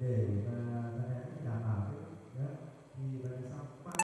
Amen. Uh,